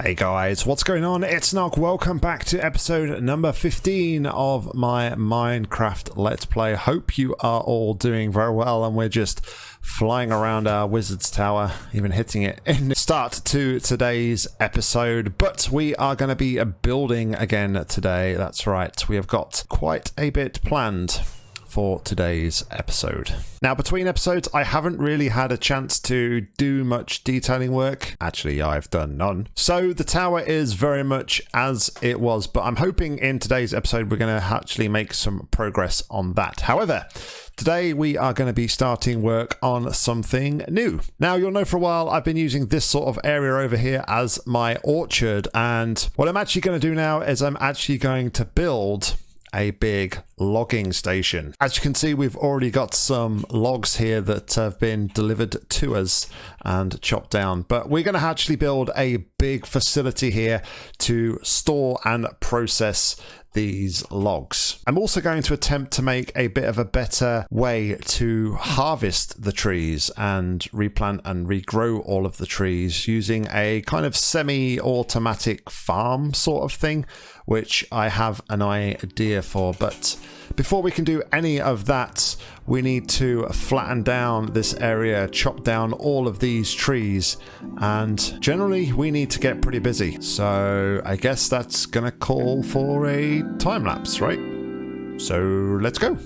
Hey guys, what's going on? It's Nog. Welcome back to episode number 15 of my Minecraft Let's Play. Hope you are all doing very well and we're just flying around our Wizard's Tower, even hitting it in start to today's episode. But we are going to be building again today. That's right. We have got quite a bit planned for today's episode. Now, between episodes, I haven't really had a chance to do much detailing work. Actually, I've done none. So the tower is very much as it was, but I'm hoping in today's episode we're going to actually make some progress on that. However, Today we are going to be starting work on something new. Now you'll know for a while I've been using this sort of area over here as my orchard and what I'm actually going to do now is I'm actually going to build a big logging station. As you can see, we've already got some logs here that have been delivered to us and chopped down, but we're going to actually build a big facility here to store and process these logs. I'm also going to attempt to make a bit of a better way to harvest the trees and replant and regrow all of the trees using a kind of semi-automatic farm sort of thing, which I have an idea for. But before we can do any of that, we need to flatten down this area, chop down all of these trees, and generally we need to get pretty busy. So I guess that's gonna call for a time lapse, right? So let's go.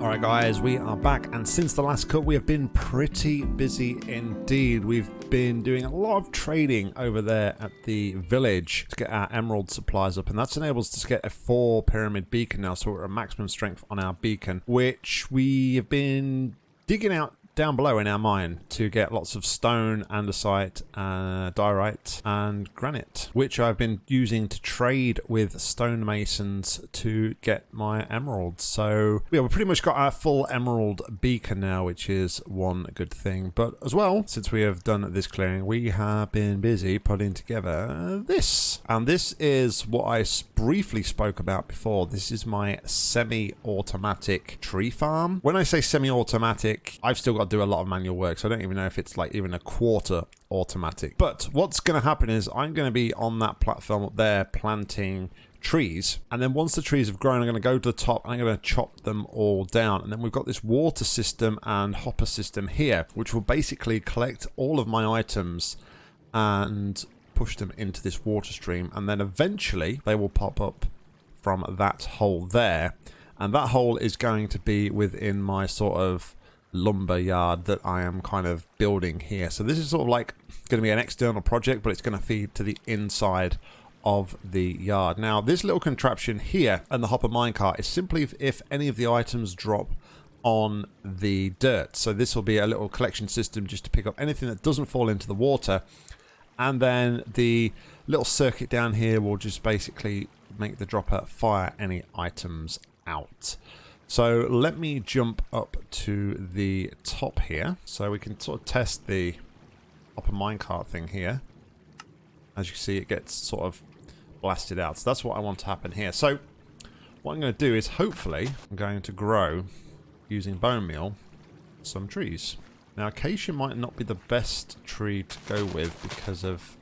Alright guys, we are back and since the last cut we have been pretty busy indeed. We've been doing a lot of trading over there at the village to get our emerald supplies up and that's enabled us to get a 4 pyramid beacon now so we're at maximum strength on our beacon which we have been digging out down below in our mine to get lots of stone, andesite, uh, diorite and granite, which I've been using to trade with stonemasons to get my emeralds. So yeah, we've pretty much got our full emerald beacon now, which is one good thing. But as well, since we have done this clearing, we have been busy putting together this. And this is what I briefly spoke about before. This is my semi-automatic tree farm. When I say semi-automatic, I've still got do a lot of manual work, so I don't even know if it's like even a quarter automatic. But what's going to happen is I'm going to be on that platform up there planting trees and then once the trees have grown I'm going to go to the top and I'm going to chop them all down. And then we've got this water system and hopper system here which will basically collect all of my items and push them into this water stream. And then eventually they will pop up from that hole there. And that hole is going to be within my sort of lumber yard that I am kind of building here. So this is sort of like going to be an external project, but it's going to feed to the inside of the yard. Now, this little contraption here and the hopper minecart is simply if, if any of the items drop on the dirt. So this will be a little collection system just to pick up anything that doesn't fall into the water. And then the little circuit down here will just basically make the dropper fire any items out. So let me jump up to the top here so we can sort of test the hopper minecart thing here. As you see it gets sort of blasted out. So that's what I want to happen here. So what I'm going to do is hopefully I'm going to grow using bone meal some trees. Now acacia might not be the best tree to go with because of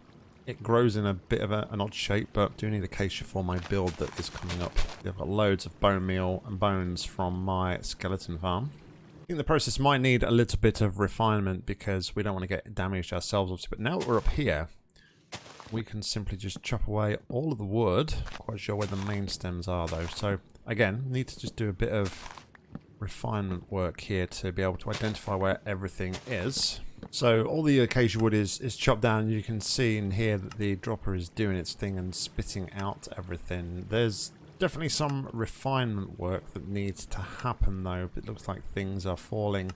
it grows in a bit of a, an odd shape, but I do need acacia for my build that is coming up. I've got loads of bone meal and bones from my skeleton farm. I think the process might need a little bit of refinement because we don't want to get damaged ourselves, obviously. But now that we're up here, we can simply just chop away all of the wood. Quite sure where the main stems are though. So again, need to just do a bit of refinement work here to be able to identify where everything is. So all the acacia wood is, is chopped down. You can see in here that the dropper is doing its thing and spitting out everything. There's definitely some refinement work that needs to happen though. It looks like things are falling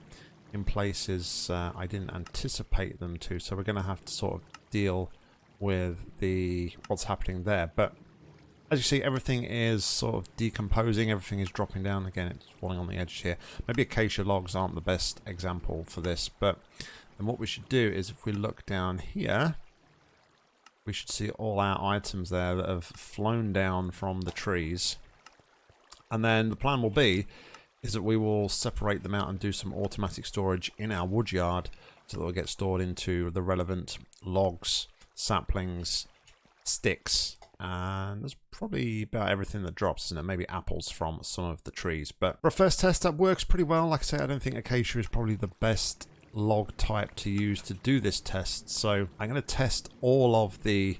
in places uh, I didn't anticipate them to. So we're going to have to sort of deal with the what's happening there. But as you see, everything is sort of decomposing. Everything is dropping down. Again, it's falling on the edge here. Maybe acacia logs aren't the best example for this, but and what we should do is if we look down here, we should see all our items there that have flown down from the trees. And then the plan will be is that we will separate them out and do some automatic storage in our wood yard so that they'll get stored into the relevant logs, saplings, sticks, and there's probably about everything that drops, isn't it? Maybe apples from some of the trees. But for a first test, that works pretty well. Like I say, I don't think acacia is probably the best log type to use to do this test. So I'm going to test all of the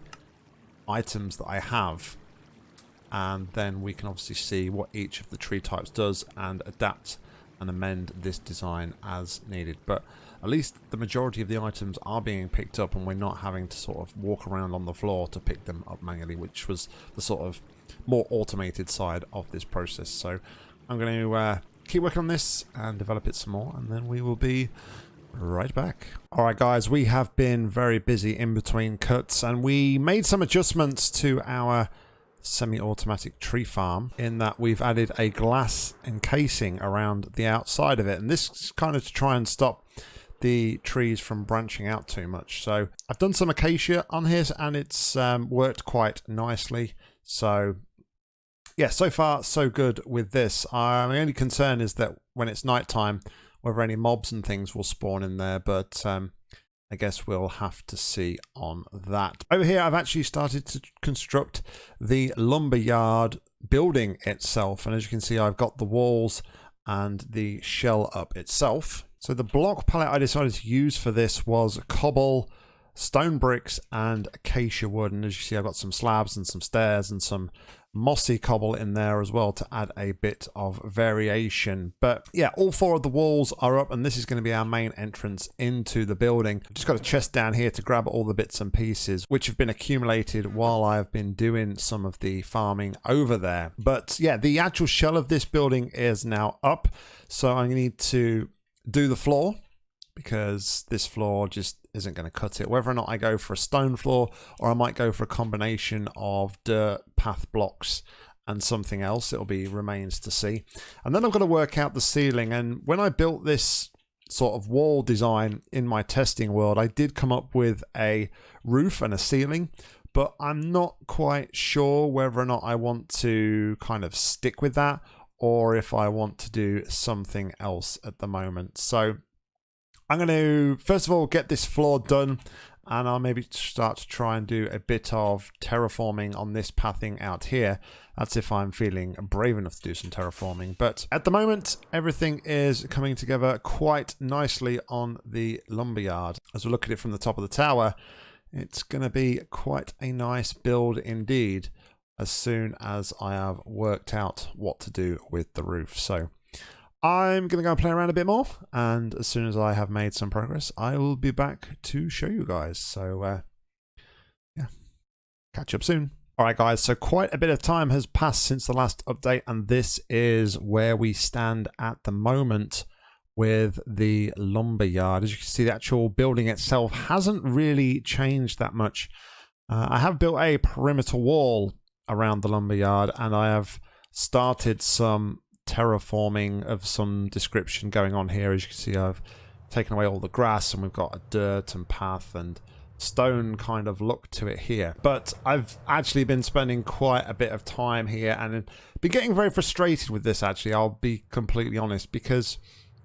items that I have and then we can obviously see what each of the tree types does and adapt and amend this design as needed. But at least the majority of the items are being picked up and we're not having to sort of walk around on the floor to pick them up manually, which was the sort of more automated side of this process. So I'm going to uh, keep working on this and develop it some more and then we will be right back. Alright guys, we have been very busy in between cuts and we made some adjustments to our semi-automatic tree farm in that we've added a glass encasing around the outside of it and this is kind of to try and stop the trees from branching out too much. So I've done some acacia on here and it's um, worked quite nicely. So yeah so far so good with this. Uh, my only concern is that when it's nighttime whether any mobs and things will spawn in there, but um, I guess we'll have to see on that. Over here, I've actually started to construct the lumberyard building itself. And as you can see, I've got the walls and the shell up itself. So the block palette I decided to use for this was cobble, stone bricks, and acacia wood. And as you see, I've got some slabs and some stairs and some mossy cobble in there as well to add a bit of variation. But yeah, all four of the walls are up and this is going to be our main entrance into the building. Just got a chest down here to grab all the bits and pieces which have been accumulated while I've been doing some of the farming over there. But yeah, the actual shell of this building is now up. So I need to do the floor because this floor just isn't going to cut it. Whether or not I go for a stone floor or I might go for a combination of dirt, path blocks and something else, it'll be remains to see. And then I've got to work out the ceiling. And when I built this sort of wall design in my testing world, I did come up with a roof and a ceiling, but I'm not quite sure whether or not I want to kind of stick with that or if I want to do something else at the moment. So I'm going to, first of all, get this floor done and I'll maybe start to try and do a bit of terraforming on this pathing out here. That's if I'm feeling brave enough to do some terraforming. But at the moment, everything is coming together quite nicely on the lumberyard. As we look at it from the top of the tower, it's going to be quite a nice build indeed as soon as I have worked out what to do with the roof. So I'm going to go and play around a bit more, and as soon as I have made some progress, I will be back to show you guys. So, uh, yeah, catch up soon. Alright guys, so quite a bit of time has passed since the last update, and this is where we stand at the moment with the lumber yard. As you can see, the actual building itself hasn't really changed that much. Uh, I have built a perimeter wall around the lumber yard, and I have started some terraforming of some description going on here. As you can see, I've taken away all the grass and we've got a dirt and path and stone kind of look to it here. But I've actually been spending quite a bit of time here and been getting very frustrated with this actually, I'll be completely honest, because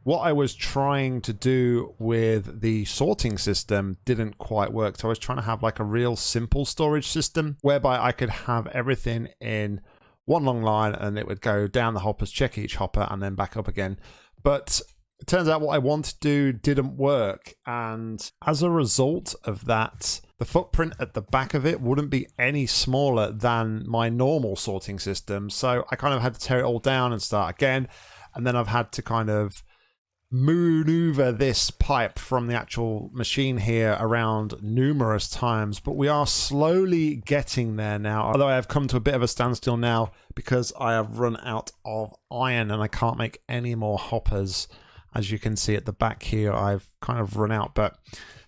what I was trying to do with the sorting system didn't quite work. So I was trying to have like a real simple storage system whereby I could have everything in one long line and it would go down the hoppers, check each hopper, and then back up again. But it turns out what I wanted to do didn't work. And as a result of that, the footprint at the back of it wouldn't be any smaller than my normal sorting system. So I kind of had to tear it all down and start again. And then I've had to kind of maneuver this pipe from the actual machine here around numerous times, but we are slowly getting there now. Although I have come to a bit of a standstill now because I have run out of iron and I can't make any more hoppers. As you can see at the back here, I've kind of run out, but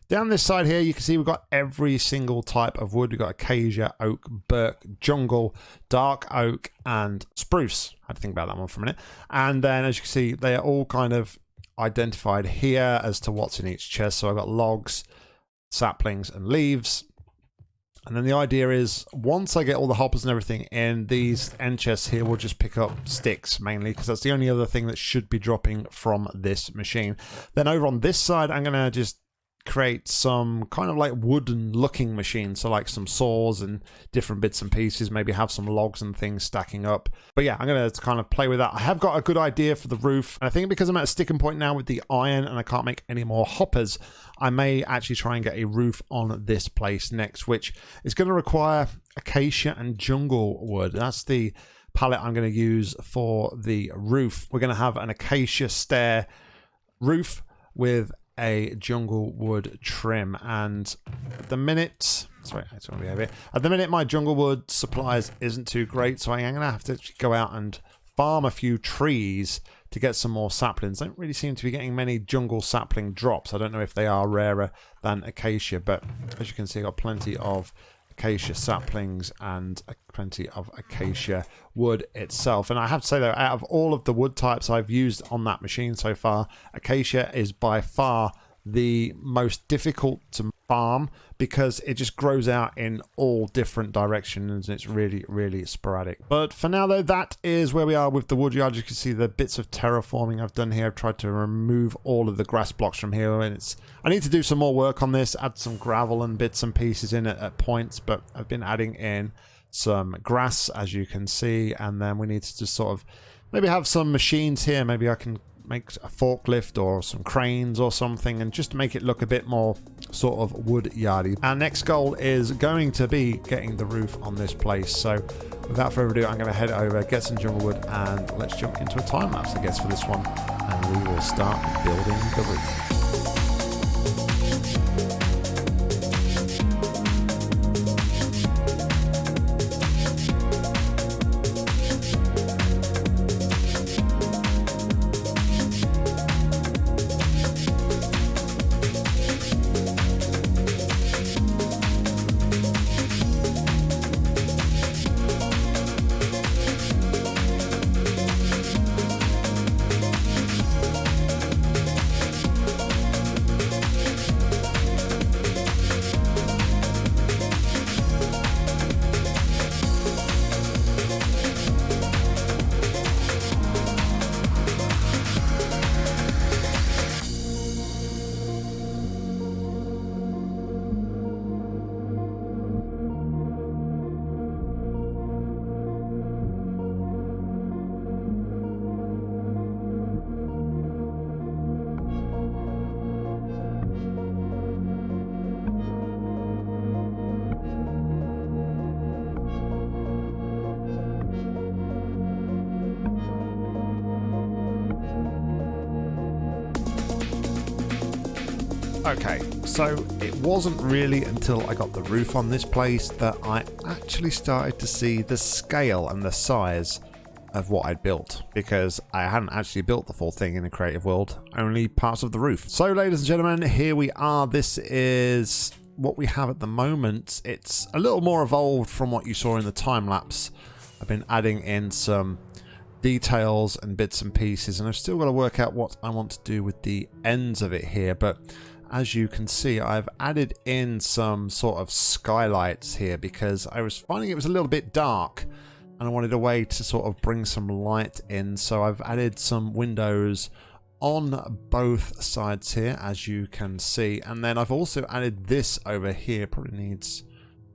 down this side here, you can see we've got every single type of wood. We've got acacia, oak, birch, jungle, dark oak, and spruce. I had to think about that one for a minute. And then as you can see, they are all kind of identified here as to what's in each chest. So I've got logs, saplings, and leaves. And then the idea is once I get all the hoppers and everything in, these end chests here will just pick up sticks mainly because that's the only other thing that should be dropping from this machine. Then over on this side, I'm going to just create some kind of like wooden looking machines so like some saws and different bits and pieces maybe have some logs and things stacking up. But yeah i'm gonna kind of play with that. I have got a good idea for the roof. And i think because i'm at a sticking point now with the iron and i can't make any more hoppers i may actually try and get a roof on this place next which is going to require acacia and jungle wood. That's the palette i'm going to use for the roof. We're going to have an acacia stair roof with a jungle wood trim. And the minute sorry it's going to be over here. At the minute my jungle wood supplies isn't too great so i'm gonna have to go out and farm a few trees to get some more saplings. I don't really seem to be getting many jungle sapling drops. I don't know if they are rarer than acacia but as you can see i've got plenty of acacia saplings and plenty of acacia wood itself. And I have to say though, out of all of the wood types I've used on that machine so far, acacia is by far the most difficult to farm because it just grows out in all different directions. And it's really really sporadic. But for now though that is where we are with the woodyard you can see the bits of terraforming I've done here. I've tried to remove all of the grass blocks from here. And it's I need to do some more work on this add some gravel and bits and pieces in at points but I've been adding in some grass as you can see and then we need to just sort of maybe have some machines here maybe I can make a forklift or some cranes or something and just make it look a bit more sort of wood yardy. Our next goal is going to be getting the roof on this place. So without further ado, I'm going to head over, get some jungle wood and let's jump into a time lapse I guess for this one and we will start building the roof. Okay, so it wasn't really until I got the roof on this place that I actually started to see the scale and the size of what I'd built because I hadn't actually built the full thing in a creative world, only parts of the roof. So ladies and gentlemen, here we are. This is what we have at the moment. It's a little more evolved from what you saw in the time lapse. I've been adding in some details and bits and pieces and I've still got to work out what I want to do with the ends of it here but as you can see, I've added in some sort of skylights here because I was finding it was a little bit dark and I wanted a way to sort of bring some light in. So I've added some windows on both sides here, as you can see. And then I've also added this over here, probably needs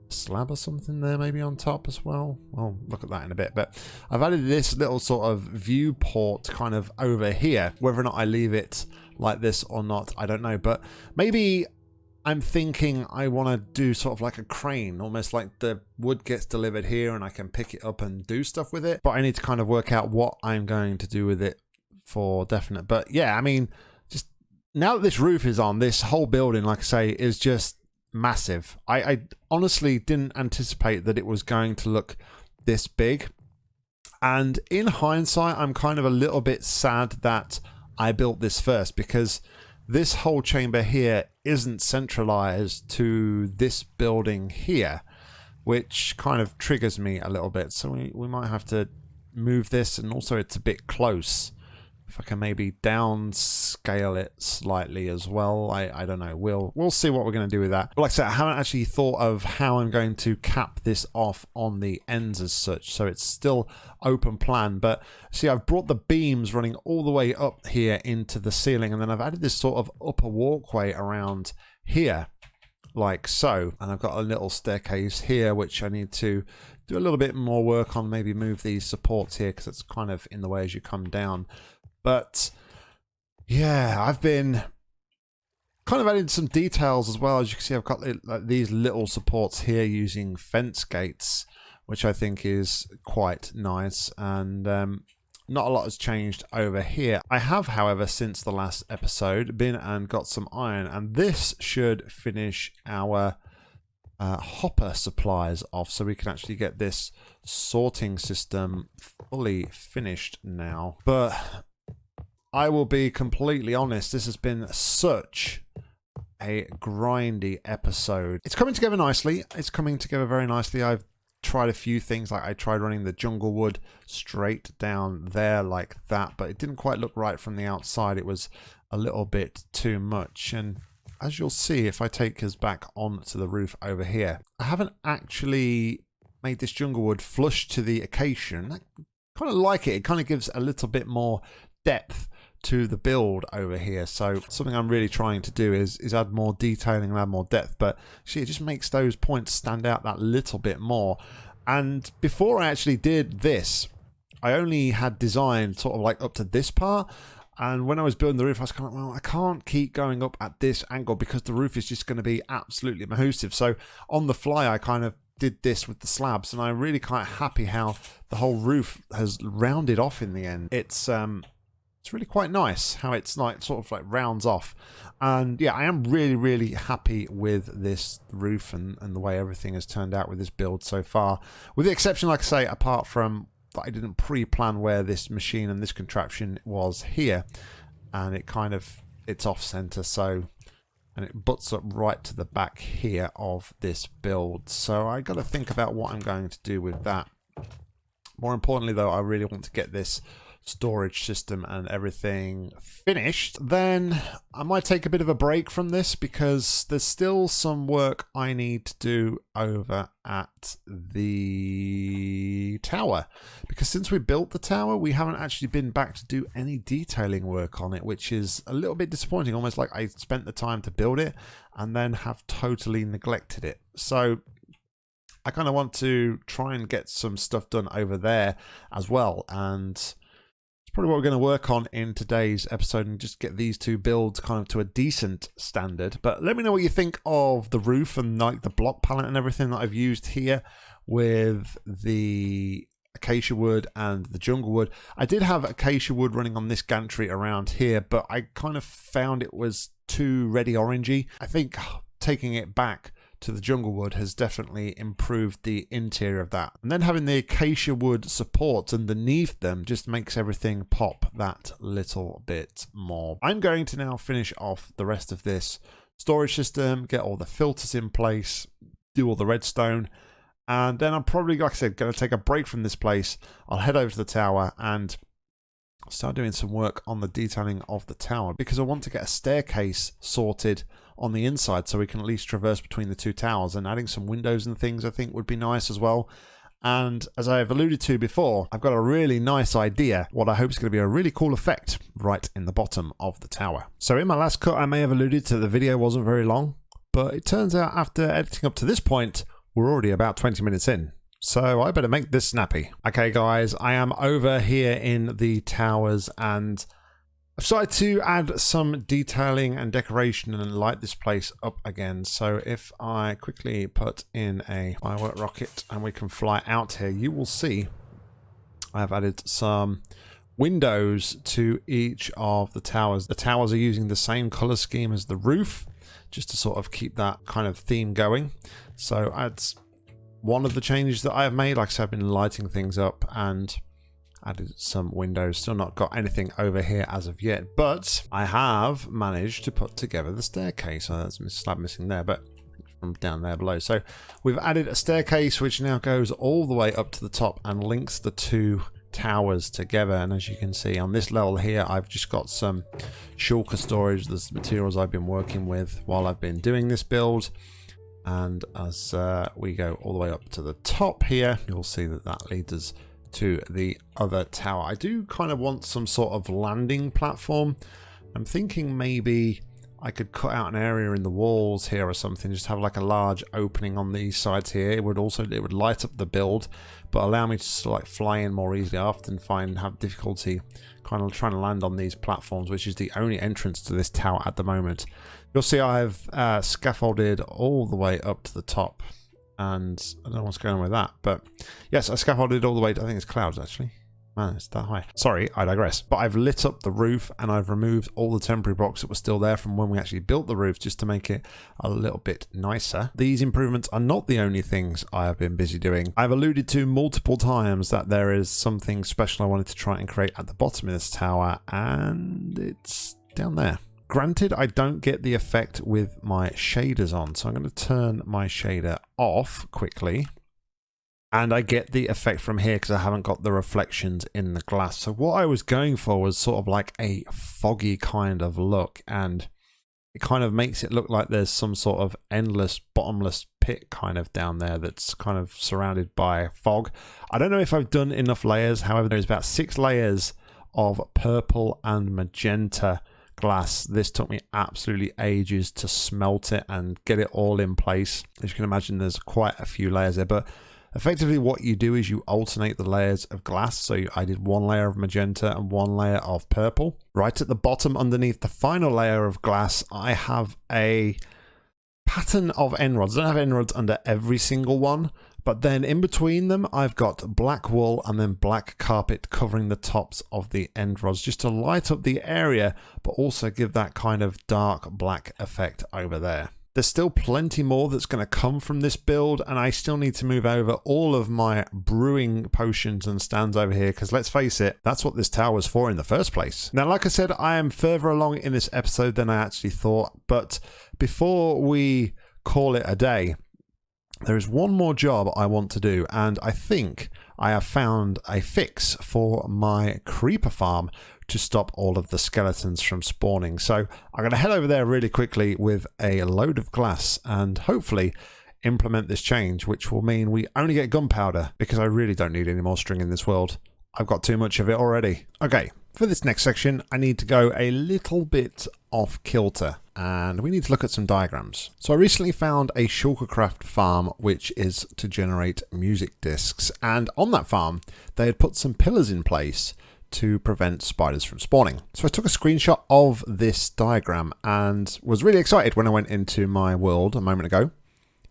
slab or something there maybe on top as well. We'll look at that in a bit. But I've added this little sort of viewport kind of over here. Whether or not I leave it like this or not, I don't know. But maybe I'm thinking I want to do sort of like a crane, almost like the wood gets delivered here and I can pick it up and do stuff with it. But I need to kind of work out what I'm going to do with it for definite. But yeah, I mean, just now that this roof is on, this whole building, like I say, is just massive. I, I honestly didn't anticipate that it was going to look this big. And in hindsight, I'm kind of a little bit sad that I built this first because this whole chamber here isn't centralized to this building here, which kind of triggers me a little bit. So we, we might have to move this and also it's a bit close if I can maybe downscale it slightly as well. I, I don't know. We'll we'll see what we're going to do with that. But like I said, I haven't actually thought of how I'm going to cap this off on the ends as such. So it's still open plan. But see, I've brought the beams running all the way up here into the ceiling. And then I've added this sort of upper walkway around here like so. And I've got a little staircase here, which I need to do a little bit more work on, maybe move these supports here because it's kind of in the way as you come down. But yeah, I've been kind of adding some details as well. As you can see, I've got like, these little supports here using fence gates, which I think is quite nice. And um, not a lot has changed over here. I have, however, since the last episode, been and got some iron, and this should finish our uh, hopper supplies off so we can actually get this sorting system fully finished now. But I will be completely honest, this has been such a grindy episode. It's coming together nicely. It's coming together very nicely. I've tried a few things like I tried running the jungle wood straight down there like that but it didn't quite look right from the outside it was a little bit too much and as you'll see if I take us back onto the roof over here I haven't actually made this jungle wood flush to the acacia and I kind of like it it kind of gives a little bit more depth to the build over here. So something I'm really trying to do is, is add more detailing and add more depth. But see, it just makes those points stand out that little bit more. And before I actually did this, I only had designed sort of like up to this part. And when I was building the roof, I was kind of, well, I can't keep going up at this angle because the roof is just going to be absolutely mahoosive. So on the fly, I kind of did this with the slabs and I'm really quite happy how the whole roof has rounded off in the end. It's um it's really quite nice how it's like sort of like rounds off. And yeah I am really really happy with this roof and, and the way everything has turned out with this build so far. With the exception like I say apart from that I didn't pre-plan where this machine and this contraption was here and it kind of it's off center so and it butts up right to the back here of this build. So I got to think about what I'm going to do with that. More importantly though I really want to get this storage system and everything finished, then I might take a bit of a break from this because there's still some work I need to do over at the tower. Because since we built the tower, we haven't actually been back to do any detailing work on it, which is a little bit disappointing. Almost like I spent the time to build it and then have totally neglected it. So I kind of want to try and get some stuff done over there as well. And probably what we're going to work on in today's episode and just get these two builds kind of to a decent standard. But let me know what you think of the roof and like the block palette and everything that I've used here with the acacia wood and the jungle wood. I did have acacia wood running on this gantry around here, but I kind of found it was too ready orangey. I think ah, taking it back to the jungle wood has definitely improved the interior of that. And then having the acacia wood supports underneath them just makes everything pop that little bit more. I'm going to now finish off the rest of this storage system, get all the filters in place, do all the redstone, and then I'm probably, like I said, going to take a break from this place. I'll head over to the tower and start doing some work on the detailing of the tower because I want to get a staircase sorted on the inside so we can at least traverse between the two towers and adding some windows and things I think would be nice as well. And as I've alluded to before, I've got a really nice idea, what I hope is going to be a really cool effect right in the bottom of the tower. So in my last cut, I may have alluded to the video wasn't very long, but it turns out after editing up to this point, we're already about 20 minutes in. So I better make this snappy. Okay guys, I am over here in the towers and I've started to add some detailing and decoration and light this place up again. So if I quickly put in a firework rocket and we can fly out here, you will see I've added some windows to each of the towers. The towers are using the same color scheme as the roof, just to sort of keep that kind of theme going. So that's one of the changes that I have made. Like I said, I've been lighting things up and added some windows. Still not got anything over here as of yet, but I have managed to put together the staircase. So that's a slab missing there, but from down there below. So we've added a staircase which now goes all the way up to the top and links the two towers together and as you can see on this level here I've just got some shulker storage there's materials I've been working with while I've been doing this build and as uh, we go all the way up to the top here you'll see that that leads us to the other tower. I do kind of want some sort of landing platform. I'm thinking maybe I could cut out an area in the walls here or something, just have like a large opening on these sides here. It would also it would light up the build, but allow me to like fly in more easily. I often find have difficulty kind of trying to land on these platforms, which is the only entrance to this tower at the moment. You'll see I've uh, scaffolded all the way up to the top and I don't know what's going on with that. But yes, I scaffolded all the way. To, I think it's clouds actually. Man, it's that high. Sorry, I digress. But I've lit up the roof and I've removed all the temporary blocks that were still there from when we actually built the roof just to make it a little bit nicer. These improvements are not the only things I have been busy doing. I've alluded to multiple times that there is something special I wanted to try and create at the bottom of this tower and it's down there. Granted, I don't get the effect with my shaders on, so I'm going to turn my shader off quickly. And I get the effect from here because I haven't got the reflections in the glass. So what I was going for was sort of like a foggy kind of look. And it kind of makes it look like there's some sort of endless, bottomless pit kind of down there that's kind of surrounded by fog. I don't know if I've done enough layers. However, there's about six layers of purple and magenta glass. This took me absolutely ages to smelt it and get it all in place. As you can imagine, there's quite a few layers there, but effectively what you do is you alternate the layers of glass. So I did one layer of magenta and one layer of purple. Right at the bottom underneath the final layer of glass, I have a pattern of end rods. I don't have end rods under every single one, but then in between them, I've got black wool and then black carpet covering the tops of the end rods just to light up the area, but also give that kind of dark black effect over there. There's still plenty more that's going to come from this build and I still need to move over all of my brewing potions and stands over here because let's face it, that's what this tower was for in the first place. Now, like I said, I am further along in this episode than I actually thought, but before we call it a day, there is one more job I want to do, and I think I have found a fix for my creeper farm to stop all of the skeletons from spawning. So I'm going to head over there really quickly with a load of glass and hopefully implement this change, which will mean we only get gunpowder because I really don't need any more string in this world. I've got too much of it already. Okay, for this next section, I need to go a little bit off kilter and we need to look at some diagrams. So I recently found a Shulkercraft farm which is to generate music discs and on that farm they had put some pillars in place to prevent spiders from spawning. So I took a screenshot of this diagram and was really excited when I went into my world a moment ago.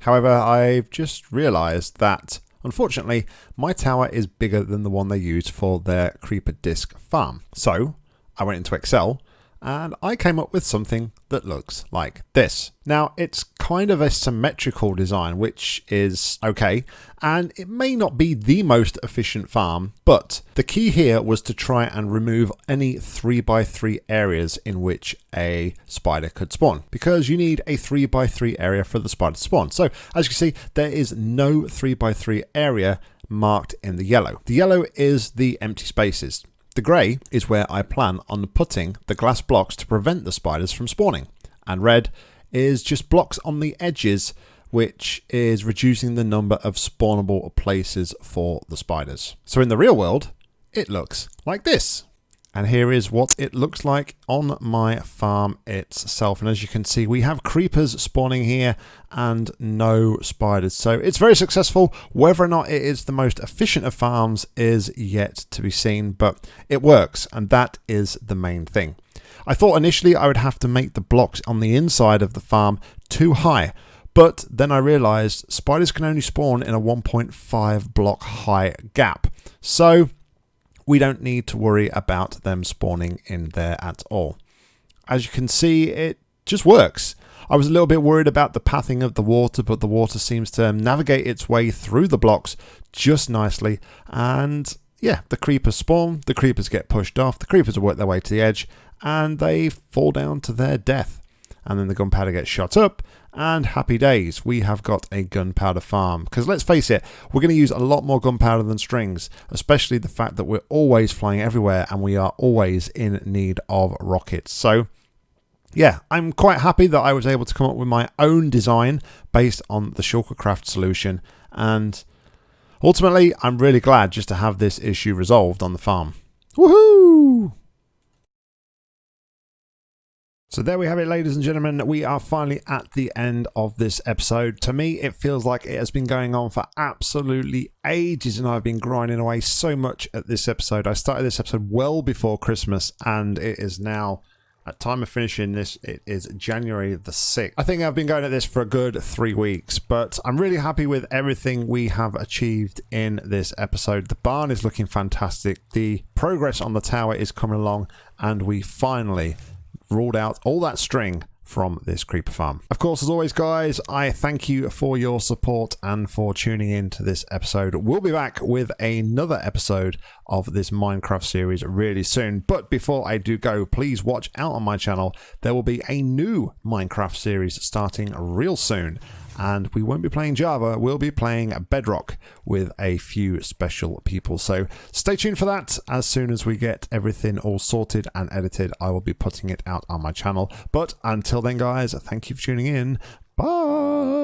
However, I've just realized that Unfortunately, my tower is bigger than the one they use for their Creeper Disc farm. So I went into Excel and I came up with something that looks like this. Now, it's kind of a symmetrical design, which is okay, and it may not be the most efficient farm, but the key here was to try and remove any 3x3 areas in which a spider could spawn, because you need a 3x3 area for the spider to spawn. So, as you can see, there is no 3x3 area marked in the yellow. The yellow is the empty spaces. The grey is where I plan on putting the glass blocks to prevent the spiders from spawning. And red is just blocks on the edges which is reducing the number of spawnable places for the spiders. So in the real world, it looks like this. And here is what it looks like on my farm itself. And as you can see, we have creepers spawning here and no spiders. So it's very successful. Whether or not it is the most efficient of farms is yet to be seen, but it works. And that is the main thing. I thought initially I would have to make the blocks on the inside of the farm too high. But then I realized spiders can only spawn in a 1.5 block high gap. So we don't need to worry about them spawning in there at all. As you can see, it just works. I was a little bit worried about the pathing of the water, but the water seems to navigate its way through the blocks just nicely. And yeah, the creepers spawn, the creepers get pushed off, the creepers work their way to the edge, and they fall down to their death. And then the gunpowder gets shot up, and happy days, we have got a gunpowder farm. Because let's face it, we're going to use a lot more gunpowder than strings, especially the fact that we're always flying everywhere and we are always in need of rockets. So, yeah, I'm quite happy that I was able to come up with my own design based on the Shulkercraft solution. And ultimately, I'm really glad just to have this issue resolved on the farm. Woohoo! So there we have it, ladies and gentlemen. We are finally at the end of this episode. To me, it feels like it has been going on for absolutely ages, and I've been grinding away so much at this episode. I started this episode well before Christmas, and it is now, at time of finishing this, it is January the 6th. I think I've been going at this for a good three weeks, but I'm really happy with everything we have achieved in this episode. The barn is looking fantastic. The progress on the tower is coming along, and we finally ruled out all that string from this creeper farm. Of course, as always, guys, I thank you for your support and for tuning in to this episode. We'll be back with another episode of this Minecraft series really soon. But before I do go, please watch out on my channel. There will be a new Minecraft series starting real soon and we won't be playing Java, we'll be playing Bedrock with a few special people. So stay tuned for that. As soon as we get everything all sorted and edited, I will be putting it out on my channel. But until then, guys, thank you for tuning in. Bye!